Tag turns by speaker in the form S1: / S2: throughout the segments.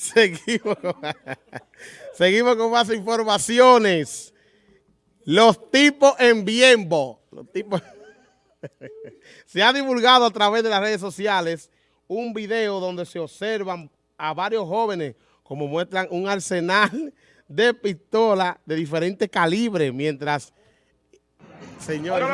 S1: Seguimos con, seguimos con más informaciones. Los tipos en Biembo. Los tipos... se ha divulgado a través de las redes sociales un video donde se observan a varios jóvenes como muestran un arsenal de pistolas de diferentes calibres mientras señores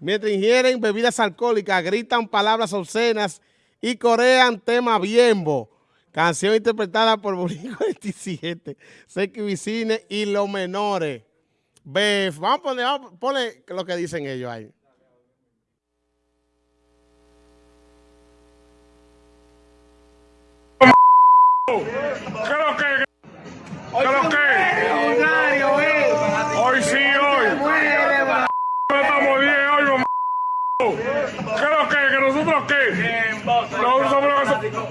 S1: mientras ingieren bebidas alcohólicas gritan palabras obscenas y corean tema Biembo, canción interpretada por Burico 27, Seki Vicine y los menores. Bef, vamos a poner, vamos a poner lo que dicen ellos ahí.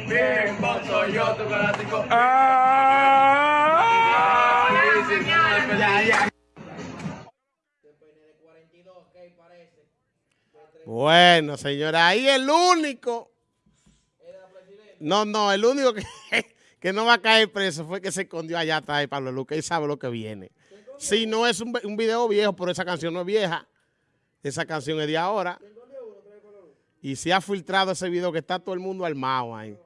S2: Bien,
S3: soy yo, tu.
S2: Ah,
S1: Bueno, señora, ahí el único. No, no, el único que, que no va a caer preso fue que se escondió allá atrás de Pablo Luque y sabe lo que viene. Si no es un, un video viejo, pero esa canción no es vieja. Esa canción es de ahora. Y se ha filtrado ese video que está todo el mundo armado ahí.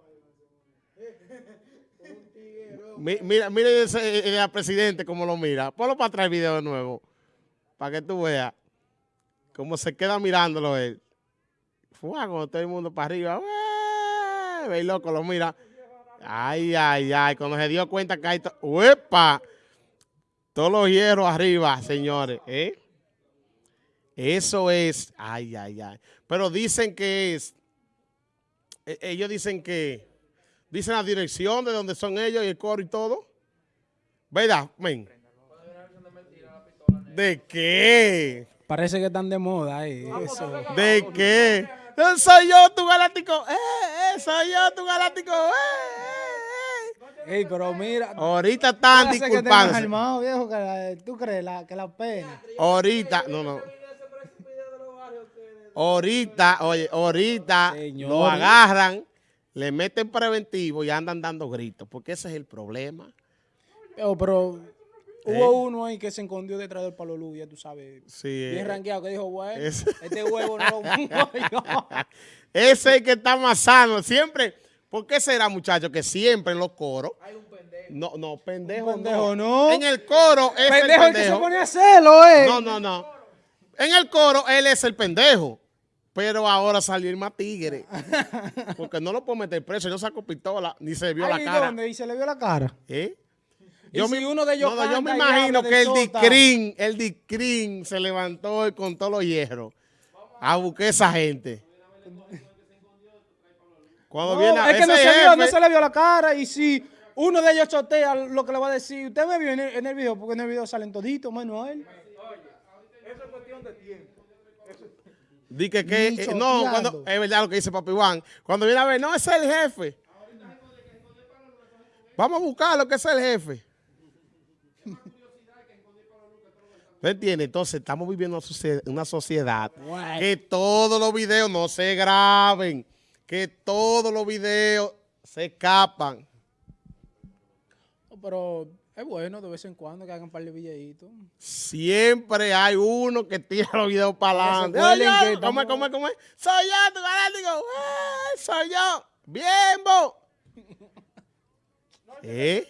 S1: Mi- Mira, mira ese eh, el presidente cómo lo mira. Ponlo para atrás el video de nuevo. Para que tú veas cómo se queda mirándolo él. Fue con todo el mundo para arriba. Ve loco, lo mira. Ay, ay, ay. Cuando se dio cuenta que hay... to- ¡Uepa! Todos los hierros arriba, señores. ¿eh? Eso es... Ay, ay, ay. Pero dicen que es... e- Ellos dicen que... Dicen la dirección de donde son ellos y el coro y todo. ¿Verdad? Men? ¿De qué?
S4: Parece que están de moda ahí. Eso.
S1: ¿De qué? Eh, Soy yo tu galáctico. Eh, eh, soy yo tu galáctico. Eh, eh, eh.
S4: Ey, pero mira.
S1: Ahorita están
S4: que
S1: disculpándose.
S4: armado, viejo, que la- ¿tú crees la, que la pena?
S1: Ahorita, no, no. Ahorita, oye, ahorita
S4: Señor.
S1: lo agarran, le meten preventivo y andan dando gritos, porque ese es el problema.
S4: Pero, pero
S1: ¿Eh?
S4: hubo uno ahí que se escondió detrás del palo luz, ya tú sabes.
S1: Sí,
S4: Bien
S1: eh,
S4: ranqueado, que dijo, bueno,
S1: es-
S4: este huevo no lo pongo yo.
S1: ese es el que está más sano. Siempre, ¿por qué será, muchachos, que siempre en los coros? No, no, pendejo,
S4: pendejo no.
S1: En el coro es
S4: Pendejo,
S1: el
S4: el que se
S1: pendejo.
S4: pone a hacerlo, eh.
S1: No, no, no. En el coro él es el pendejo. Pero ahora salió el más tigre. Porque no lo puedo meter preso. No sacó pistola, ni se vio
S4: Ahí
S1: la cara.
S4: donde y se le vio la cara.
S1: ¿Eh?
S4: Y si uno de ellos
S1: no, yo me imagino que
S4: de
S1: el discrín, el discrín se levantó y con todos los hierros a buscar a esa gente. Cuando
S4: No,
S1: viene a-
S4: es que no se vio, no se le vio la cara. Y si uno de ellos chotea, lo que le va a decir, usted me vio en el, en el video, porque en el video salen toditos, menos a él.
S1: Di que, que eh, no, cuando, es verdad lo que dice Papi Juan. Cuando viene a ver, no, ese es el jefe. Vamos a buscar lo que es el jefe. ¿Me entiendes? Entonces, estamos viviendo una socie- una sociedad que todos los videos no se graben, que todos los videos se escapan.
S4: Pero es bueno de vez en cuando que hagan un par de videitos.
S1: Siempre hay uno que tira los videos para adelante. Oye,
S4: que
S1: ¿Cómo cómo es, cómo es? Soy yo, tu galáctico. ¡Eh, soy yo. Bien, bo. ¿Eh?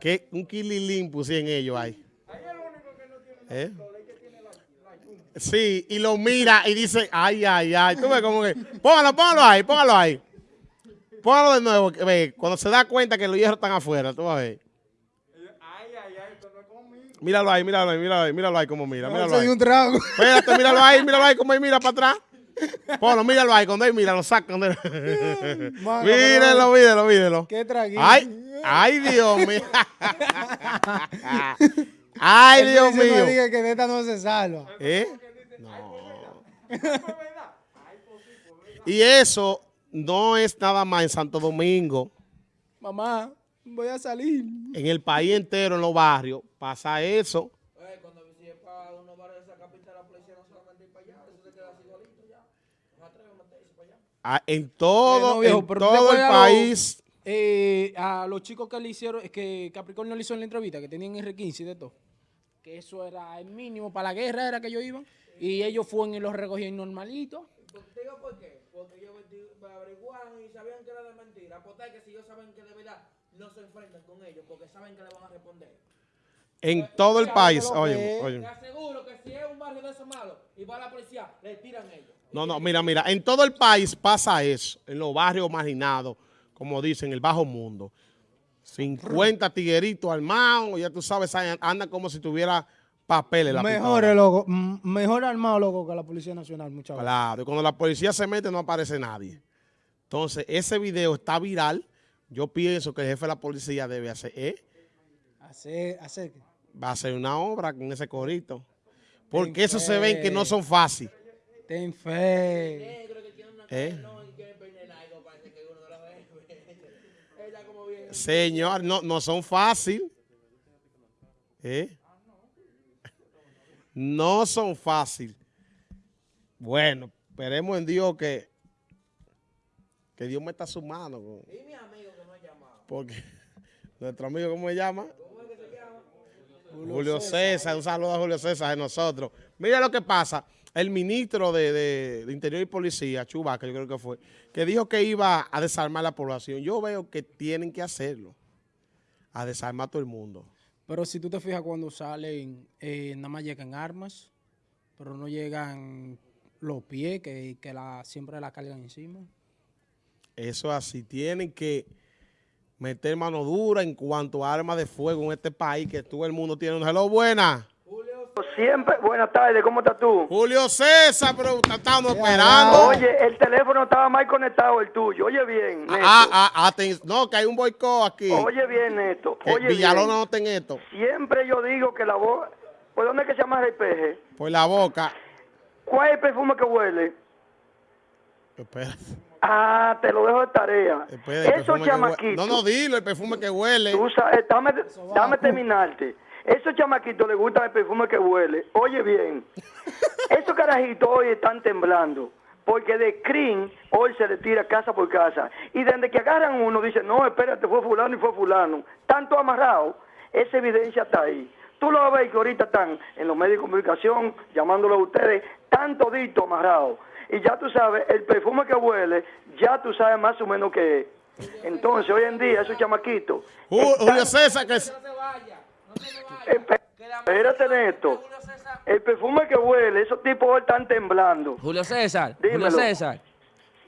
S1: ¿Qué? Un kililín puse en ellos ahí. ¿Eh? Sí, y lo mira y dice, ay, ay, ay. Tú ves como que, póngalo, póngalo ahí, póngalo ahí. Póngalo de nuevo, que ve, cuando se da cuenta que los hierros están afuera, tú vas a ver. Míralo ahí, míralo ahí, míralo ahí, míralo ahí como mira, míralo ahí.
S4: un trago.
S1: Espérate, míralo ahí, míralo ahí como él mira para atrás. Ponlo, míralo ahí, cuando él mira, lo saca. cuando
S4: Mano,
S1: mírelo, mírelo.
S4: Qué traguito.
S1: Ay, ay, Dios mío. Ay, Dios
S4: Ese no
S1: mío.
S4: diga que de esta no se salva.
S1: ¿Eh? No. Y eso no es nada más en Santo Domingo.
S4: Mamá, voy a salir.
S1: En el país entero, en los barrios, pasa eso.
S3: Cuando si es para unos barrios de esa capital, la policía no solamente ir para allá, eso se queda así igualito ya. No se atreve a meterse para allá.
S1: Ah, en
S4: Eh,
S1: todo,
S4: no, viejo,
S1: en
S4: pero ¿tú te
S1: todo el
S4: lo-
S1: país.
S4: Eh, a los chicos que le hicieron, que Capricornio le hizo en la entrevista, que tenían R15 y de todo, que eso era el mínimo para la guerra, era que ellos iban, y ellos fueron y los recogían normalito.
S3: Te digo por qué. Porque ellos averiguaron y sabían que era de mentira. Apostar que si ellos saben que de verdad no se enfrentan con ellos porque saben que le van a responder.
S1: En todo el país. Oye, oye.
S3: Te aseguro que si es un barrio de esos malos y va la policía, le tiran ellos.
S1: No, no, mira, mira, en todo el país pasa eso, en los barrios marginados, como dicen, el bajo mundo. 50 tigueritos armados, ya tú sabes, andan como si tuviera papeles. La
S4: Mejor, m- mejor armado, loco, que la Policía Nacional, muchas veces.
S1: Claro, y cuando la policía se mete no aparece nadie. Entonces, ese video está viral. Yo pienso que el jefe de la policía debe hacer, ¿eh?
S4: Hacer, hacer.
S1: va a hacer una obra con ese corito. Porque
S4: Ten
S1: eso se ven que no
S4: fe.
S1: son fáciles.
S4: Ten fe.
S1: ¿Eh? Señor, no, no son fáciles. ¿Eh? No son fáciles. Bueno, esperemos en Dios que, que Dios meta su mano. con-
S3: Y mi amigo que no ha llamado.
S1: Porque nuestro amigo, ¿cómo se llama?
S3: ¿Cómo es que se llama?
S1: Julio César, un saludo a Julio César de nosotros. Mira lo que pasa. El ministro de, de- de Interior y Policía, Chubaca, yo creo que fue, que dijo que iba a desarmar la población. Yo veo que tienen que hacerlo. A desarmar a todo el mundo.
S4: Pero si tú te fijas cuando salen, eh, nada más llegan armas, pero no llegan los pies que, que la, siempre la cargan encima.
S1: Eso es así. Tienen que meter mano dura en cuanto a armas de fuego en este país, que todo el mundo tiene una hello buena.
S5: Siempre, buenas tardes, ¿cómo estás tú?
S1: Julio César, pero estamos esperando.
S5: Oye, el teléfono estaba mal conectado, el tuyo. Oye bien, Neto.
S1: Ah, ah, aten- no, que hay un boicot aquí.
S5: Oye bien, Neto. Oye
S1: Villalona
S5: bien.
S1: no está en esto.
S5: Siempre yo digo que la voz... ¿Por dónde es que se llama el peje?
S1: Por la boca.
S5: ¿Cuál es el perfume que huele?
S1: Espérate.
S5: Ah, te lo dejo de tarea. Esos chamaquitos...
S1: No, no, dilo, el perfume que huele.
S5: Tú sabes, dame, dame terminarte. Esos chamaquitos les gusta el perfume que huele. Oye bien, esos carajitos hoy están temblando. Porque de Crin hoy se le tira casa por casa. Y desde que agarran uno, dicen, no, espérate, fue fulano y fue fulano. Tanto amarrado, esa evidencia está ahí. Tú lo ves que ahorita están en los medios de comunicación, llamándolo a ustedes, tan todito amarrado. Y ya tú sabes, el perfume que huele, ya tú sabes más o menos qué es. Entonces, hoy en día, esos chamaquitos... Están-
S1: Julio César, que es-
S3: No se vaya. No se me vaya.
S5: Espérate, Neto. El perfume que huele, esos tipos hoy están temblando.
S3: Julio César.
S5: Dímelo.
S3: Julio César.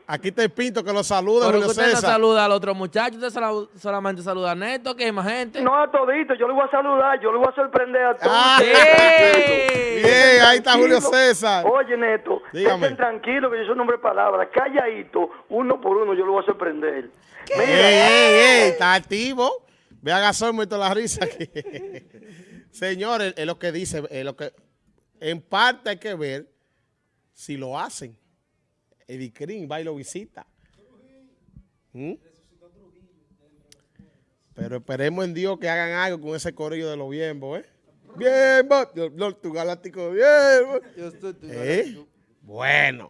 S1: Aquí te pinto que lo saluda,
S3: Pero
S1: Julio
S3: usted no
S1: César.
S3: saluda al otro muchacho, usted sola- solamente saluda a Neto, que hay más gente.
S5: No a todito, yo le voy a saludar, yo le voy a sorprender a todos.
S1: Ah,
S5: ustedes.
S1: Bien, ahí está Julio
S5: Tranquilo.
S1: César.
S5: Oye, Neto,
S1: Dígame.
S5: estén tranquilos que yo soy un hombre de palabras. Calladito, uno por uno, yo lo voy a sorprender.
S1: Ey,
S5: Mira,
S1: ey, ey, está activo. Ve a Gasol, muerto la risa aquí. Señores, es lo que dice, es lo que en parte hay que ver si lo hacen. Eddie Green va y lo visita. ¿Mm? Pero esperemos en Dios que hagan algo con ese corillo de los biembos, ¿eh? Dios, Lord, tu galáctico biembo. ¿Eh? Bueno.